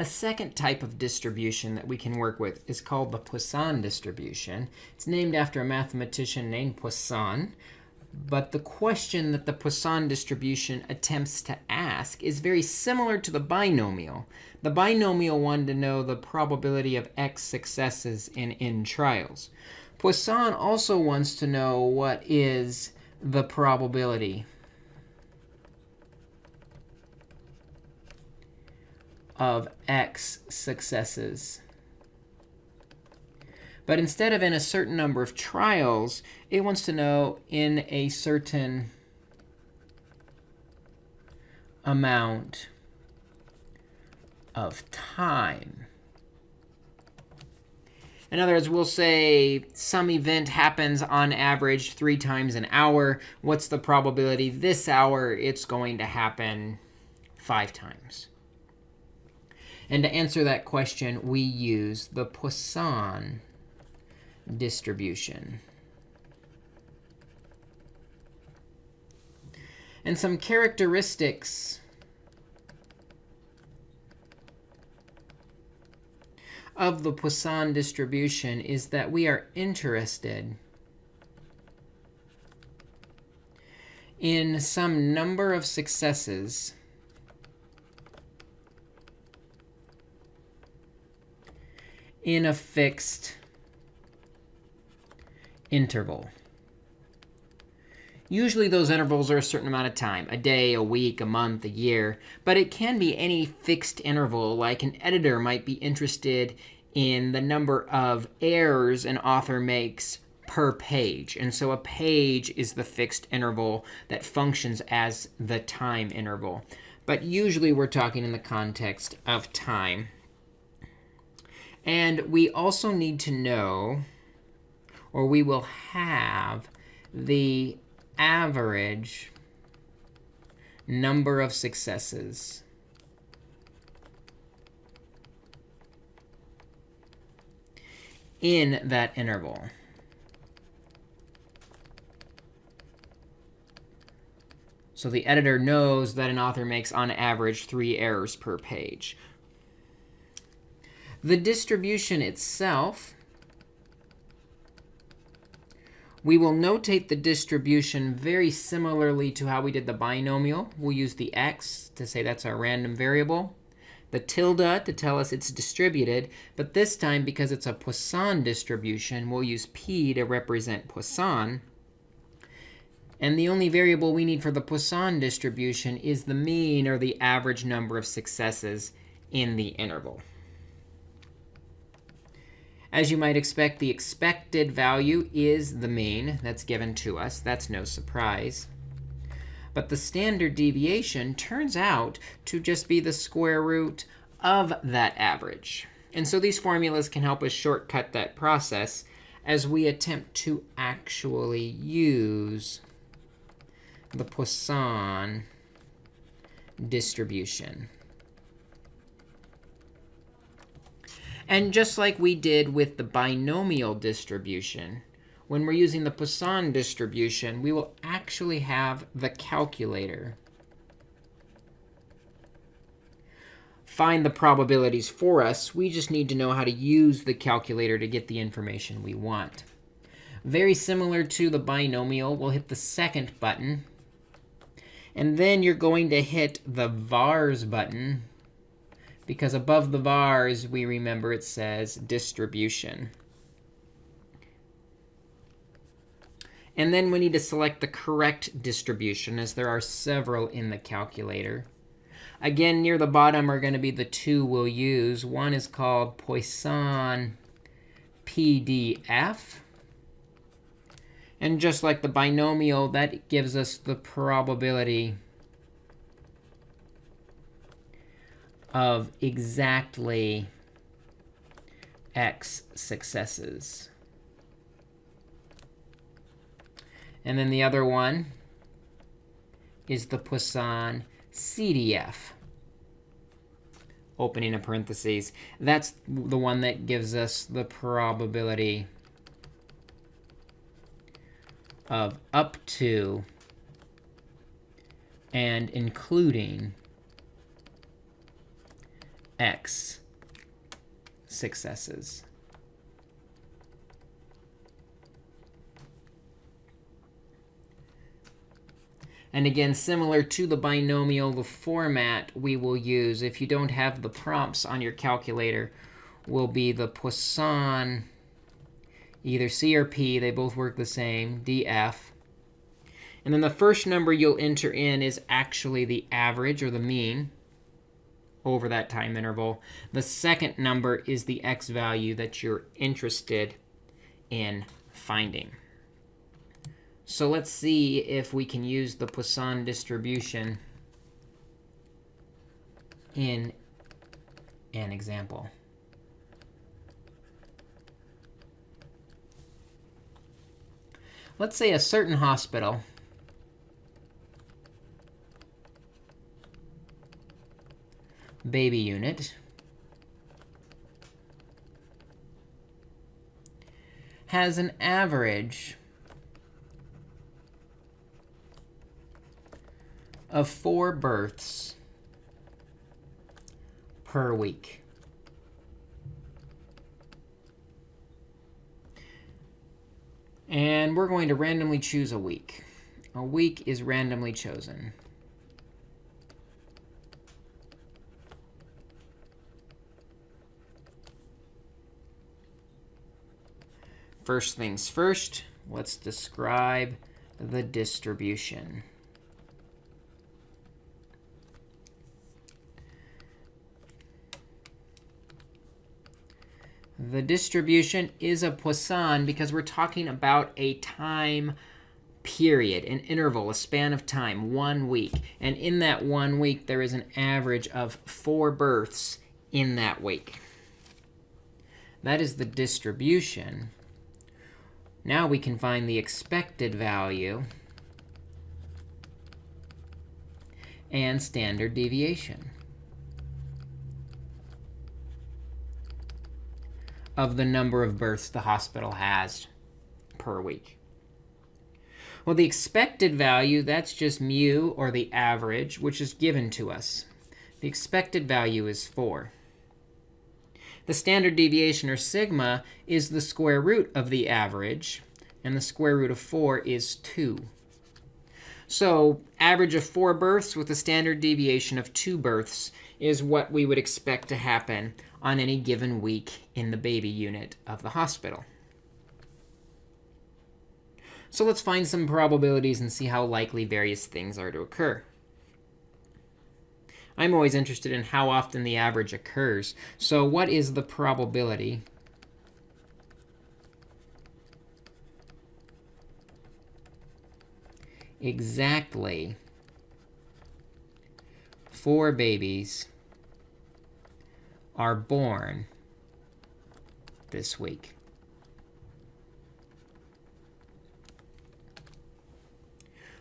A second type of distribution that we can work with is called the Poisson distribution. It's named after a mathematician named Poisson. But the question that the Poisson distribution attempts to ask is very similar to the binomial. The binomial wanted to know the probability of x successes in n trials. Poisson also wants to know what is the probability of x successes. But instead of in a certain number of trials, it wants to know in a certain amount of time. In other words, we'll say some event happens on average three times an hour. What's the probability this hour it's going to happen five times? And to answer that question, we use the Poisson distribution. And some characteristics of the Poisson distribution is that we are interested in some number of successes in a fixed interval. Usually those intervals are a certain amount of time, a day, a week, a month, a year. But it can be any fixed interval, like an editor might be interested in the number of errors an author makes per page. And so a page is the fixed interval that functions as the time interval. But usually we're talking in the context of time. And we also need to know, or we will have, the average number of successes in that interval. So the editor knows that an author makes, on average, three errors per page. The distribution itself, we will notate the distribution very similarly to how we did the binomial. We'll use the x to say that's our random variable, the tilde to tell us it's distributed. But this time, because it's a Poisson distribution, we'll use p to represent Poisson. And the only variable we need for the Poisson distribution is the mean, or the average number of successes in the interval. As you might expect, the expected value is the mean that's given to us. That's no surprise. But the standard deviation turns out to just be the square root of that average. And so these formulas can help us shortcut that process as we attempt to actually use the Poisson distribution. And just like we did with the binomial distribution, when we're using the Poisson distribution, we will actually have the calculator find the probabilities for us. We just need to know how to use the calculator to get the information we want. Very similar to the binomial, we'll hit the second button. And then you're going to hit the vars button because above the vars, we remember it says distribution. And then we need to select the correct distribution, as there are several in the calculator. Again, near the bottom are going to be the two we'll use. One is called Poisson PDF. And just like the binomial, that gives us the probability of exactly x successes. And then the other one is the Poisson CDF, opening a parentheses. That's the one that gives us the probability of up to and including x successes. And again, similar to the binomial, the format we will use, if you don't have the prompts on your calculator, will be the Poisson, either C or P. They both work the same, df. And then the first number you'll enter in is actually the average, or the mean, over that time interval. The second number is the x value that you're interested in finding. So let's see if we can use the Poisson distribution in an example. Let's say a certain hospital baby unit has an average of four births per week. And we're going to randomly choose a week. A week is randomly chosen. First things first, let's describe the distribution. The distribution is a Poisson because we're talking about a time period, an interval, a span of time, one week. And in that one week, there is an average of four births in that week. That is the distribution. Now we can find the expected value and standard deviation. of the number of births the hospital has per week. Well, the expected value, that's just mu, or the average, which is given to us. The expected value is 4. The standard deviation, or sigma, is the square root of the average. And the square root of 4 is 2. So average of 4 births with a standard deviation of 2 births is what we would expect to happen on any given week in the baby unit of the hospital. So let's find some probabilities and see how likely various things are to occur. I'm always interested in how often the average occurs. So what is the probability exactly four babies are born this week.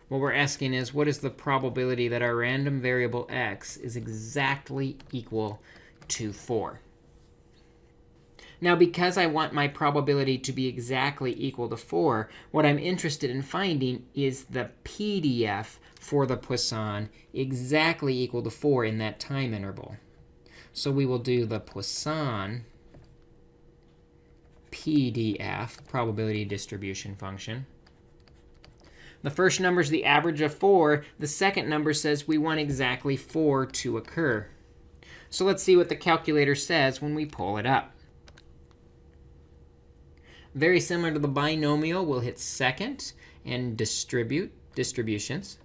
What we're asking is, what is the probability that our random variable x is exactly equal to 4? Now, because I want my probability to be exactly equal to 4, what I'm interested in finding is the PDF for the Poisson exactly equal to 4 in that time interval. So we will do the Poisson PDF, probability distribution function. The first number is the average of 4. The second number says we want exactly 4 to occur. So let's see what the calculator says when we pull it up. Very similar to the binomial, we'll hit second and distribute distributions.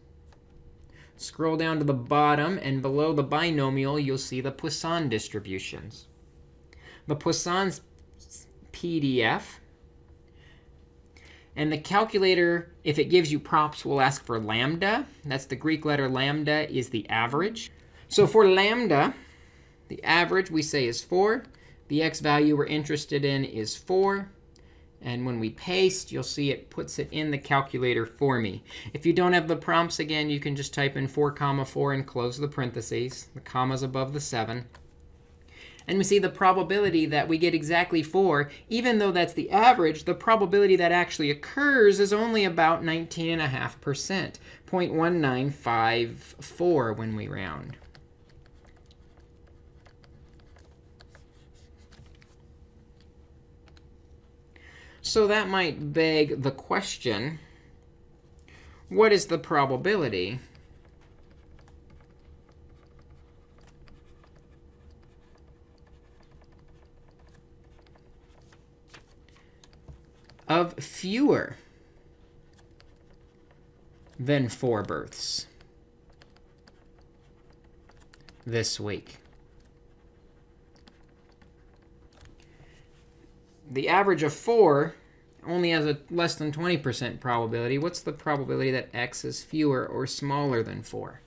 Scroll down to the bottom, and below the binomial, you'll see the Poisson distributions. The Poisson's PDF. And the calculator, if it gives you props, will ask for lambda. That's the Greek letter lambda is the average. So for lambda, the average we say is 4. The x value we're interested in is 4. And when we paste, you'll see it puts it in the calculator for me. If you don't have the prompts, again, you can just type in 4 comma 4 and close the parentheses. The comma's above the 7. And we see the probability that we get exactly 4, even though that's the average, the probability that actually occurs is only about 19.5%, 0.1954 when we round. So that might beg the question, what is the probability of fewer than four births this week. The average of 4 only has a less than 20% probability. What's the probability that x is fewer or smaller than 4?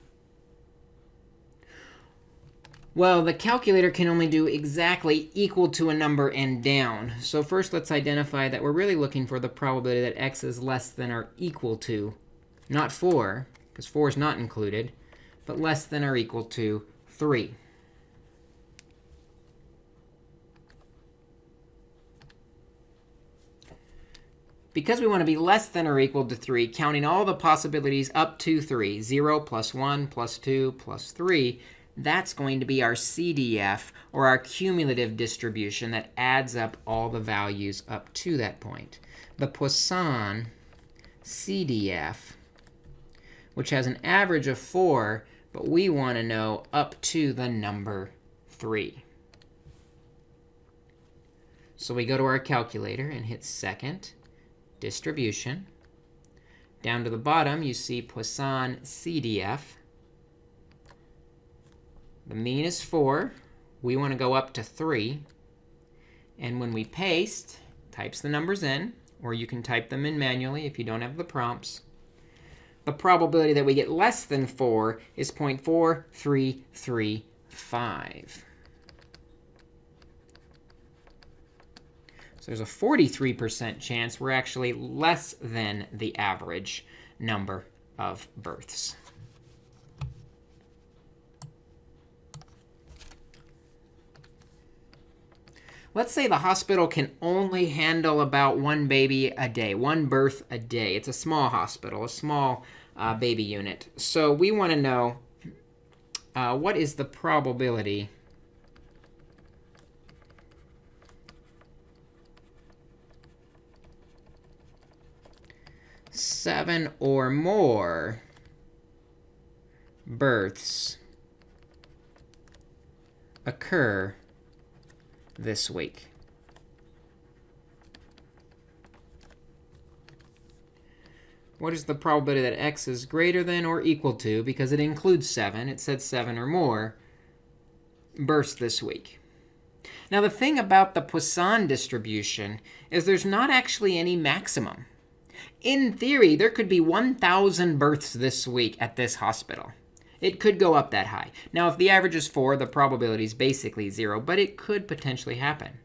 Well, the calculator can only do exactly equal to a number and down. So first, let's identify that we're really looking for the probability that x is less than or equal to, not 4, because 4 is not included, but less than or equal to 3. Because we want to be less than or equal to 3, counting all the possibilities up to 3, 0 plus 1 plus 2 plus 3, that's going to be our CDF, or our cumulative distribution that adds up all the values up to that point. The Poisson CDF, which has an average of 4, but we want to know up to the number 3. So we go to our calculator and hit second, distribution. Down to the bottom, you see Poisson CDF. The mean is 4. We want to go up to 3. And when we paste, types the numbers in, or you can type them in manually if you don't have the prompts. The probability that we get less than 4 is 0.4335. So there's a 43% chance we're actually less than the average number of births. Let's say the hospital can only handle about one baby a day, one birth a day. It's a small hospital, a small uh, baby unit. So we want to know uh, what is the probability seven or more births occur this week. What is the probability that x is greater than or equal to, because it includes 7, it said 7 or more, births this week? Now, the thing about the Poisson distribution is there's not actually any maximum. In theory, there could be 1,000 births this week at this hospital. It could go up that high. Now, if the average is 4, the probability is basically 0, but it could potentially happen.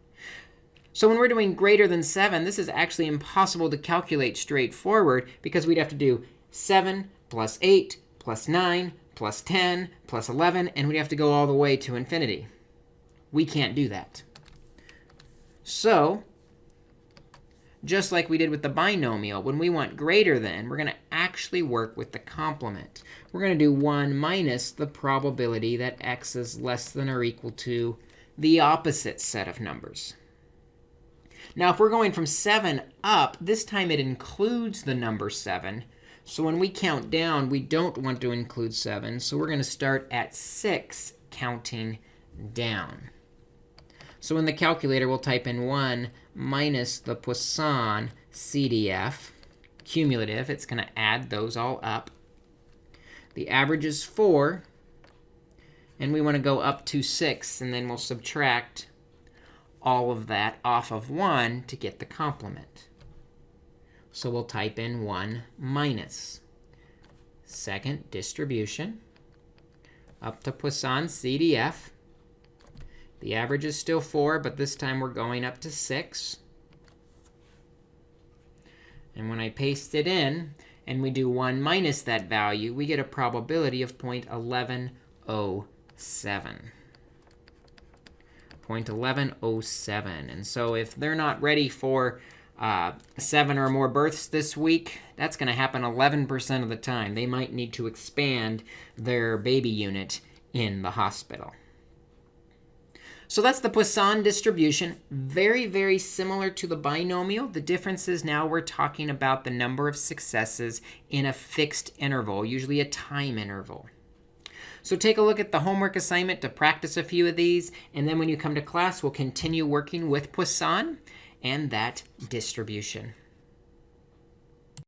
So when we're doing greater than 7, this is actually impossible to calculate straightforward because we'd have to do 7 plus 8 plus 9 plus 10 plus 11, and we'd have to go all the way to infinity. We can't do that. So just like we did with the binomial, when we want greater than, we're going to actually work with the complement. We're going to do 1 minus the probability that x is less than or equal to the opposite set of numbers. Now, if we're going from 7 up, this time it includes the number 7. So when we count down, we don't want to include 7. So we're going to start at 6 counting down. So in the calculator, we'll type in 1 minus the Poisson CDF, cumulative. It's going to add those all up. The average is 4. And we want to go up to 6. And then we'll subtract all of that off of 1 to get the complement. So we'll type in 1 minus. Second distribution up to Poisson CDF. The average is still 4, but this time we're going up to 6. And when I paste it in, and we do 1 minus that value, we get a probability of 0.1107. 0.1107. And so if they're not ready for uh, 7 or more births this week, that's going to happen 11% of the time. They might need to expand their baby unit in the hospital. So that's the Poisson distribution. Very, very similar to the binomial. The difference is now we're talking about the number of successes in a fixed interval, usually a time interval. So take a look at the homework assignment to practice a few of these. And then when you come to class, we'll continue working with Poisson and that distribution.